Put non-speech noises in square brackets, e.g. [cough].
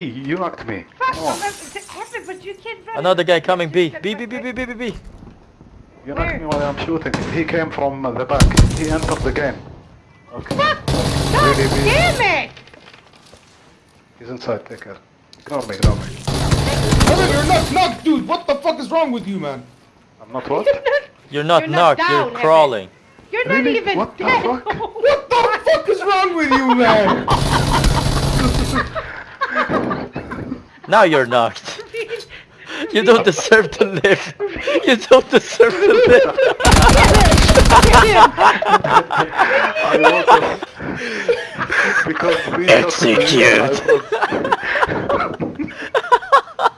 You knocked me. Fuck, Come on. But you can't run. Another guy coming B. B, B, B, B, B, B, B. You Where? knocked me while I'm shooting. He came from the back. He entered the game. Okay. Fuck! God Really, really? damn it! He's inside. Take care. Ignore me. Ignore me. Evan, you're not knocked, dude. What the fuck is wrong with you, man? I'm not what? [laughs] You're not You're knocked, down, you're Evan. crawling. You're not Really? even What the fuck? [laughs] What the fuck is wrong with you, man? [laughs] Now you're knocked. [laughs] You don't deserve to live. You don't deserve to live. I also... because we Execute. I was-